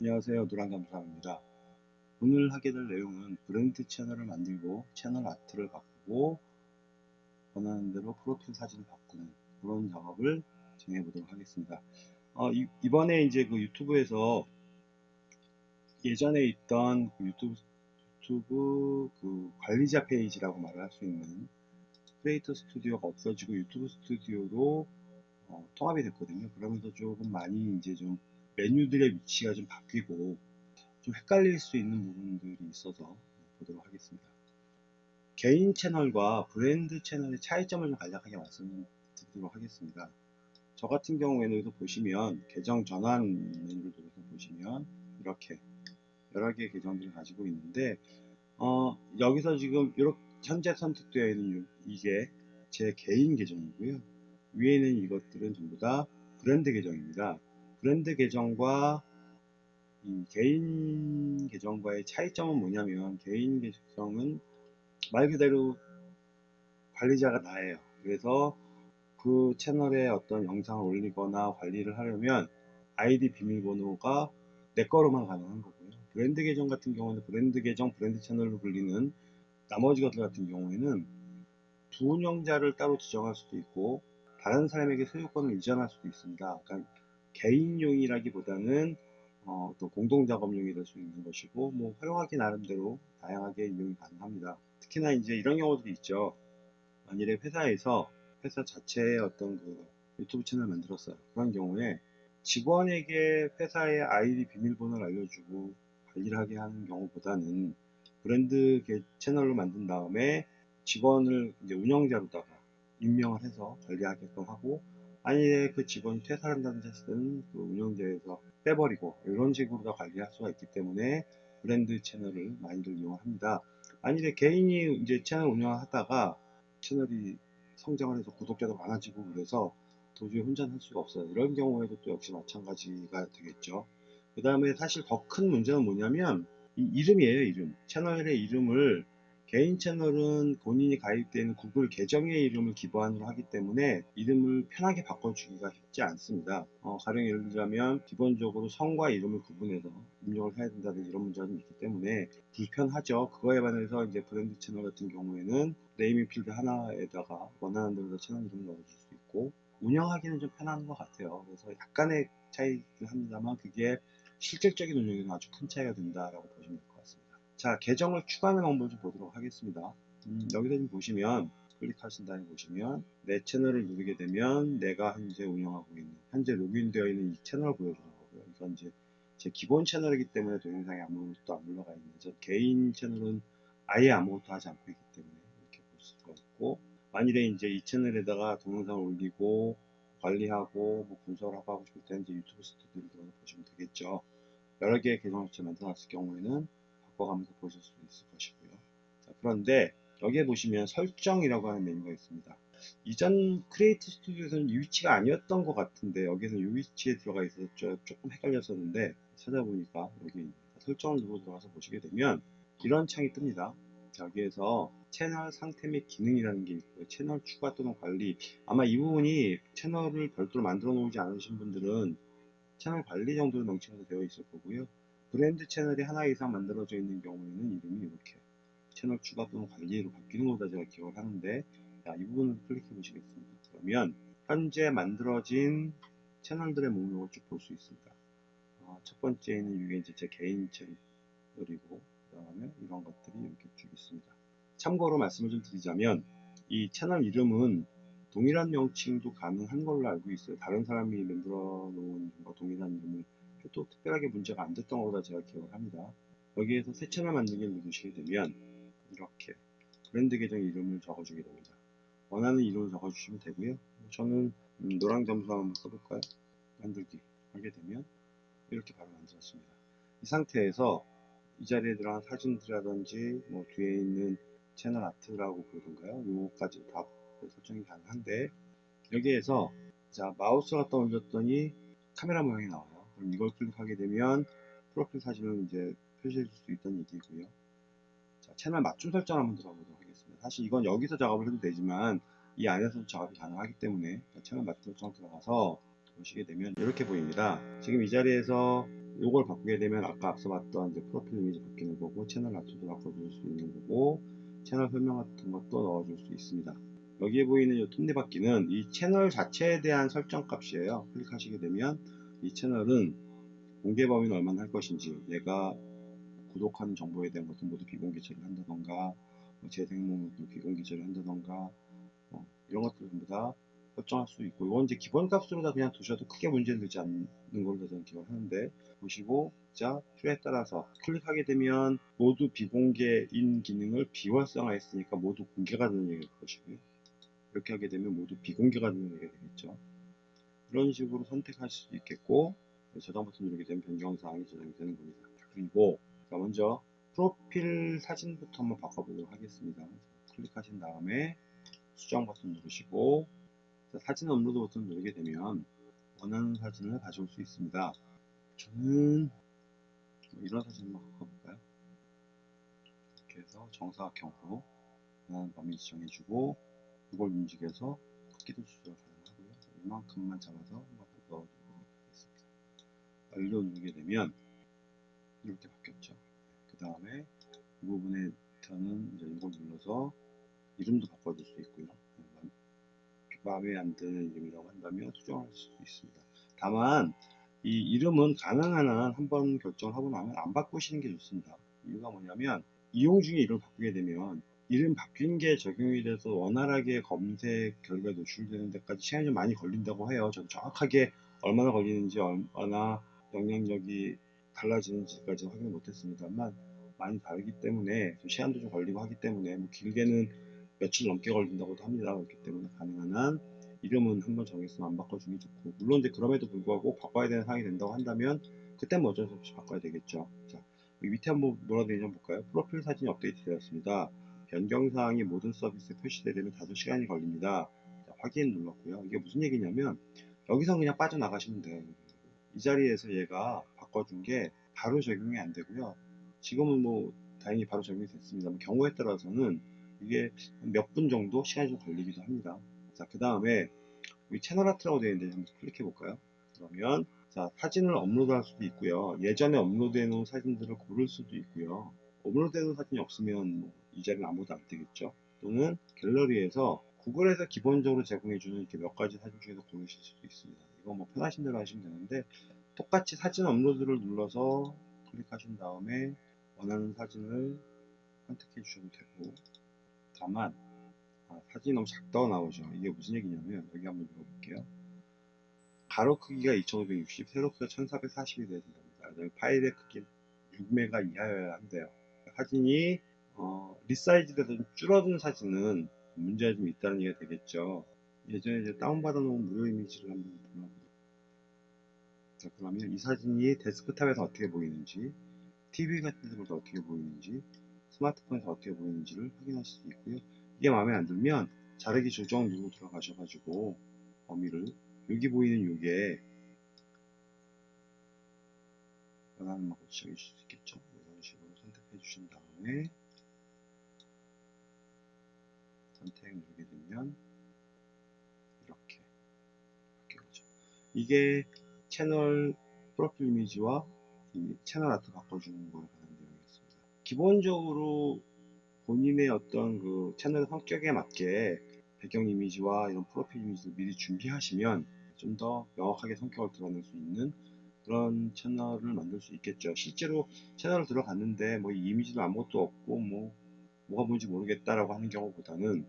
안녕하세요. 노랑감자입니다. 오늘 하게 될 내용은 브랜드 채널을 만들고 채널 아트를 바꾸고 원하는 대로 프로필 사진을 바꾸는 그런 작업을 진행해 보도록 하겠습니다. 어, 이, 번에 이제 그 유튜브에서 예전에 있던 그 유튜브, 유튜브 그 관리자 페이지라고 말을 할 수 있는 크리에이터 스튜디오가 없어지고 유튜브 스튜디오로 어, 통합이 됐거든요. 그러면서 조금 많이 이제 좀 메뉴들의 위치가 좀 바뀌고 좀 헷갈릴 수 있는 부분들이 있어서 보도록 하겠습니다. 개인 채널과 브랜드 채널의 차이점을 좀 간략하게 말씀드리도록 하겠습니다. 저 같은 경우에는 여기서 보시면 계정 전환 메뉴를 눌러서 보시면 이렇게 여러 개의 계정들을 가지고 있는데 어, 여기서 지금 이렇게 현재 선택되어 있는 이게 제 개인 계정이고요. 위에는 이것들은 전부 다 브랜드 계정입니다. 브랜드 계정과 이 개인 계정과의 차이점은 뭐냐면 개인 계정은 말 그대로 관리자가 나예요. 그래서 그 채널에 어떤 영상을 올리거나 관리를 하려면 아이디 비밀번호가 내 거로만 가능한 거고요. 브랜드 계정 같은 경우는 브랜드 계정, 브랜드 채널로 불리는 나머지 것들 같은 경우에는 두 운영자를 따로 지정할 수도 있고 다른 사람에게 소유권을 이전할 수도 있습니다. 그러니까 개인용이라기보다는 어, 또 공동작업용이 될 수 있는 것이고 뭐 활용하기 나름대로 다양하게 이용이 가능합니다. 특히나 이제 이런 경우들이 있죠. 만일에 회사에서 회사 자체의 어떤 그 유튜브 채널 만들었어요. 그런 경우에 직원에게 회사의 아이디 비밀번호를 알려주고 관리를 하게 하는 경우보다는 브랜드 채널로 만든 다음에 직원을 이제 운영자로다가 임명을 해서 관리하게끔 하고 아니에 그 직원이 퇴사한다는 사실은 그 운영자에서 빼버리고 이런 식으로 다 관리할 수가 있기 때문에 브랜드 채널을 많이들 이용합니다. 아니래 개인이 이제 채널 운영하다가 채널이 성장을 해서 구독자도 많아지고 그래서 도저히 혼자 할 수가 없어요. 이런 경우에도 또 역시 마찬가지가 되겠죠. 그 다음에 사실 더 큰 문제는 뭐냐면 이 이름이에요, 이름. 채널의 이름을 개인 채널은 본인이 가입되어 있는 구글 계정의 이름을 기반으로 하기 때문에 이름을 편하게 바꿔주기가 쉽지 않습니다. 어, 가령 예를 들자면 기본적으로 성과 이름을 구분해서 입력을 해야 된다든지 이런 문제가 좀 있기 때문에 불편하죠. 그거에 반해서 이제 브랜드 채널 같은 경우에는 네이밍 필드 하나에다가 원하는 대로 채널 이름을 넣어줄 수 있고 운영하기는 좀 편한 것 같아요. 그래서 약간의 차이긴 합니다만 그게 실질적인 운영에는 아주 큰 차이가 된다라고 보시면 됩니다. 자 계정을 추가하는 방법을 좀 보도록 하겠습니다. 음, 여기서 좀 보시면 클릭하신 다음에 보시면 내 채널을 누르게 되면 내가 현재 운영하고 있는 현재 로그인되어 있는 이 채널을 보여주는 거고요. 이건 이제 제 기본 채널이기 때문에 동영상에 아무것도 안 올라가 있는 저 개인 채널은 아예 아무것도 하지 않고 있기 때문에 이렇게 볼 수가 있고 만일에 이제 이 채널에다가 동영상을 올리고 관리하고 뭐 분석하고 하고 싶을 때 이제 유튜브 스튜디오를 들어서 보시면 되겠죠. 여러 개의 계정을 만들어놨을 경우에는 바꿔가면서 보실 수 있을 것이고요. 자, 그런데 여기에 보시면 설정이라고 하는 메뉴가 있습니다. 이전 크리에이트 스튜디오에서는 이 위치가 아니었던 것 같은데 여기서 이 위치에 들어가 있어서 조금 헷갈렸었는데 찾아보니까 여기 설정을 누르고 들어가서 보시게 되면 이런 창이 뜹니다. 여기에서 채널 상태 및 기능이라는 게 있고요. 채널 추가 또는 관리 아마 이 부분이 채널을 별도로 만들어 놓지 않으신 분들은 채널 관리 정도로 명칭으로 되어 있을 거고요. 브랜드 채널이 하나 이상 만들어져 있는 경우에는 이름이 이렇게 채널 추가 또는 관리로 바뀌는 거다 제가 기억을 하는데 자, 이 부분을 클릭해 보시겠습니다. 그러면 현재 만들어진 채널들의 목록을 쭉 볼 수 있습니다. 어, 첫 번째는 이게 이제 제 개인 채널이고 그 다음에 이런 것들이 이렇게 쭉 있습니다. 참고로 말씀을 좀 드리자면 이 채널 이름은 동일한 명칭도 가능한 걸로 알고 있어요. 다른 사람이 만들어 놓은 동일한 이름을 또 특별하게 문제가 안 됐던 거다 제가 기억을 합니다. 여기에서 새 채널 만들기를 누르시게 되면 이렇게 브랜드 계정 이름을 적어주게 됩니다. 원하는 이름을 적어주시면 되고요. 저는 음, 노랑 점수 한번 써볼까요? 만들기 하게 되면 이렇게 바로 만들었습니다. 이 상태에서 이 자리에 들어간 사진들이라든지 뭐 뒤에 있는 채널 아트라고 그러던가요? 요거까지 다 설정이 가능한데 여기에서 자 마우스 갖다 얹었더니 카메라 모양이 나와요. 그럼 이걸 클릭하게 되면 프로필 사진을 이제 표시해 줄 수 있다는 얘기고요. 자, 채널 맞춤 설정 한번 들어보도록 하겠습니다. 사실 이건 여기서 작업을 해도 되지만 이 안에서도 작업이 가능하기 때문에 채널 맞춤 설정 들어가서 보시게 되면 이렇게 보입니다. 지금 이 자리에서 요걸 바꾸게 되면 아까 앞서 봤던 이제 프로필 이미지 바뀌는 거고 채널 아트도 바꿔줄 수 있는 거고 채널 설명 같은 것도 넣어줄 수 있습니다. 여기에 보이는 이 톱니바퀴는 이 채널 자체에 대한 설정 값이에요. 클릭하시게 되면 이 채널은 공개 범위는 얼마나 할 것인지 얘가 구독하는 정보에 대한 것도 모두 비공개 처리를 한다던가 뭐 재생 목록도 비공개 처리를 한다던가 뭐 이런 것들 전부 다 설정할 수 있고 이건 이제 기본 값으로 다 그냥 두셔도 크게 문제는 되지 않는 걸로 저는 기억을 하는데 보시고 자 필요에 따라서 클릭하게 되면 모두 비공개인 기능을 비활성화했으니까 모두 공개가 되는 얘기일 것이고요. 이렇게 하게 되면 모두 비공개가 되는 얘기가 되겠죠 이런 식으로 선택할 수 있겠고 저장 버튼 누르게 되면 변경사항이 저장이 되는 겁니다 그리고 자 먼저 프로필 사진부터 한번 바꿔보도록 하겠습니다 클릭하신 다음에 수정 버튼 누르시고 자, 사진 업로드 버튼 누르게 되면 원하는 사진을 가져올 수 있습니다. 저는 뭐 이런 사진 한번 바꿔볼까요? 이렇게 해서 정사각형으로 원하는 범위 지정해주고 이걸 움직여서 크기도 조절 가능하고요. 이만큼만 잡아서 한번 넣어보도록 하겠습니다. 완료 누르게 되면 이렇게 바뀌었죠. 그 다음에 이 부분에 저는 이제 이걸 눌러서 이름도 바꿔줄 수 있고요. 마음에 안 드는 이름이라고 한다면 수정할 수 있습니다. 다만 이 이름은 가능한 한 한번 결정을 하고 나면 안 바꾸시는 게 좋습니다. 이유가 뭐냐면 이용 중에 이름을 바꾸게 되면 이름 바뀐 게 적용이 돼서 원활하게 검색 결과에 노출되는 데까지 시간이 좀 많이 걸린다고 해요. 저도 정확하게 얼마나 걸리는지 얼마나 영향력이 달라지는지까지 확인 못했습니다만 많이 다르기 때문에 좀 시간도 좀 걸리고 하기 때문에 뭐 길게는 며칠 넘게 걸린다고도 합니다. 그렇기 때문에 가능한 한 이름은 한번 정했으면 안 바꿔주기 좋고 물론 이제 그럼에도 불구하고 바꿔야 되는 상황이 된다고 한다면 그때 뭐 어쩔 수 없이 바꿔야 되겠죠. 자, 밑에 한번 뭐라 되는지 한번 볼까요? 프로필 사진이 업데이트 되었습니다. 변경사항이 모든 서비스에 표시되려면 5시간이 걸립니다. 자, 확인 눌렀고요. 이게 무슨 얘기냐면 여기서 그냥 빠져나가시면 돼요. 이 자리에서 얘가 바꿔준 게 바로 적용이 안 되고요. 지금은 뭐 다행히 바로 적용이 됐습니다. 경우에 따라서는 이게 몇 분 정도 시간이 좀 걸리기도 합니다. 자, 그 다음에 여기 채널 아트라고 되어 있는데 한번 클릭해 볼까요? 그러면 자, 사진을 업로드 할 수도 있고요. 예전에 업로드 해 놓은 사진들을 고를 수도 있고요. 업로드 해 놓은 사진이 없으면 뭐 이 자리는 아무도 안 뜨겠죠. 또는 갤러리에서 구글에서 기본적으로 제공해주는 이렇게 몇 가지 사진 중에서 고르실 수도 있습니다. 이건 뭐 편하신 대로 하시면 되는데 똑같이 사진 업로드를 눌러서 클릭하신 다음에 원하는 사진을 선택해 주셔도 되고 다만 아, 사진이 너무 작다고 나오죠. 이게 무슨 얘기냐면 여기 한번 읽어볼게요. 가로 크기가 2560, 세로 크기가 1440이 돼야 된답니다. 파일의 크기 6메가 이하여야 한대요. 사진이 어, resize돼서 좀 줄어든 사진은 문제가 좀 있다는 얘기가 되겠죠. 예전에 이제 다운받아 놓은 무료 이미지를 한번 보려고 자 그러면 이 사진이 데스크탑에서 어떻게 보이는지 TV 같은 데서 어떻게 보이는지 스마트폰에서 어떻게 보이는지를 확인하실 수 있고요. 이게 마음에 안 들면 자르기 조정 누르고 들어가셔 가지고 범위를 여기 보이는 요게 원하는 만큼 지정해 주실 수 있겠죠. 이런 식으로 선택해 주신 다음에 선택 누르게 되면 이렇게 바뀌어죠 이게 채널 프로필 이미지와 이 채널 아트 바꿔주는 거에 관한 내용이었습니다. 기본적으로 본인의 어떤 그 채널 성격에 맞게 배경 이미지와 이런 프로필 이미지를 미리 준비하시면 좀 더 명확하게 성격을 드러낼 수 있는 그런 채널을 만들 수 있겠죠. 실제로 채널을 들어갔는데 뭐이 이미지도 아무것도 없고 뭐 뭐가 뭔지 모르겠다라고 하는 경우보다는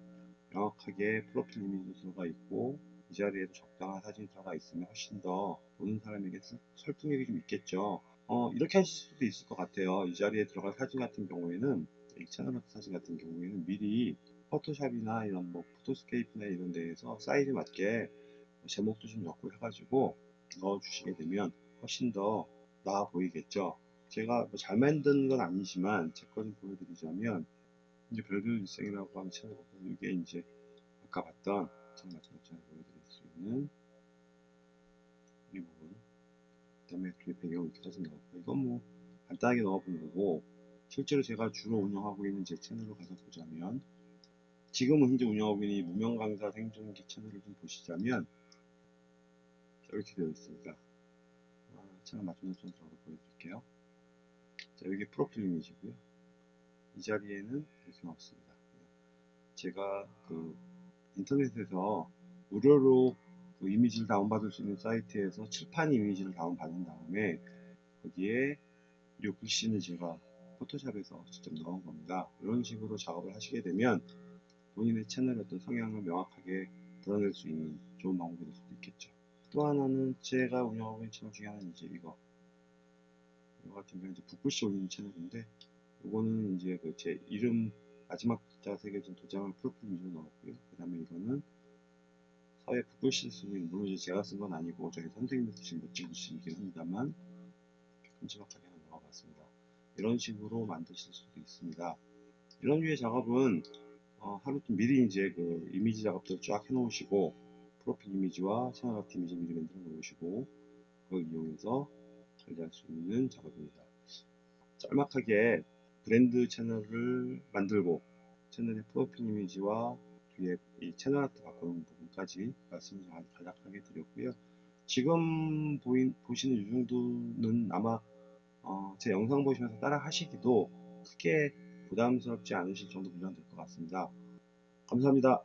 명확하게 프로필 이미지도 들어가 있고 이 자리에도 적당한 사진이 들어가 있으면 훨씬 더 보는 사람에게 설득력이 좀 있겠죠. 어, 이렇게 하실 수도 있을 것 같아요. 이 자리에 들어갈 사진 같은 경우에는 채널 사진 같은 경우에는 미리 포토샵이나 이런 뭐 포토스케이프나 이런 데에서 사이즈 맞게 제목도 좀 넣고 해가지고 넣어 주시게 되면 훨씬 더 나아 보이겠죠. 제가 뭐 잘 만든 건 아니지만 제 거 좀 보여드리자면 이제 별별 일생이라고 채널 보면 이게 이제 아까 봤던 전처럼 보여드릴 수 있는 이 부분 그 다음에 뒤에 배경 이렇게 사진 넣었고 이건 뭐 간단하게 넣어본 거고 실제로 제가 주로 운영하고 있는 제 채널로 가서 보자면 지금은 현재 운영하고 있는 이 무명 강사 생존기 채널을 좀 보시자면 이렇게 되어 있습니다. 채널 맞춤선 들어가서 보여드릴게요. 자, 여기 프로필 이미지고요. 이 자리에는 이렇게 없습니다. 제가 그 인터넷에서 무료로 그 이미지를 다운받을 수 있는 사이트에서 칠판 이미지를 다운받은 다음에 거기에 이 글씨는 제가 포토샵에서 직접 넣은 겁니다. 이런 식으로 작업을 하시게 되면 본인의 채널의 어떤 성향을 명확하게 드러낼 수 있는 좋은 방법이 될 수도 있겠죠. 또 하나는 제가 운영하고 있는 채널 중에 하나는 이제 이거. 이거 같은 경우는 이제 붓글씨 올리는 채널인데, 이거는 이제 그 제 이름 마지막 글자가 새겨진 도장을 프로필 이미지로 넣었고요. 그 다음에 이거는 사회 붓글씨를 쓰고 있는, 물론 이제 제가 쓴 건 아니고, 저희 선생님이 쓰신 멋진 글씨이긴 합니다만, 큼지막하게 하나 넣어봤습니다. 이런 식으로 만드실 수도 있습니다. 이런 류의 작업은 어, 하루 좀 미리 이제 그 이미지 작업들을 쫙 해놓으시고 프로필 이미지와 채널 아트 이미지 미리 만들어 놓으시고 그걸 이용해서 관리할 수 있는 작업입니다. 짤막하게 브랜드 채널을 만들고 채널의 프로필 이미지와 뒤에 이 채널 아트 바꾸는 부분까지 말씀을 간략하게 드렸고요. 지금 보인, 보시는 이 정도는 아마 어, 제 영상 보시면서 따라 하시기도 크게 부담스럽지 않으실 정도 분량 될 것 같습니다. 감사합니다.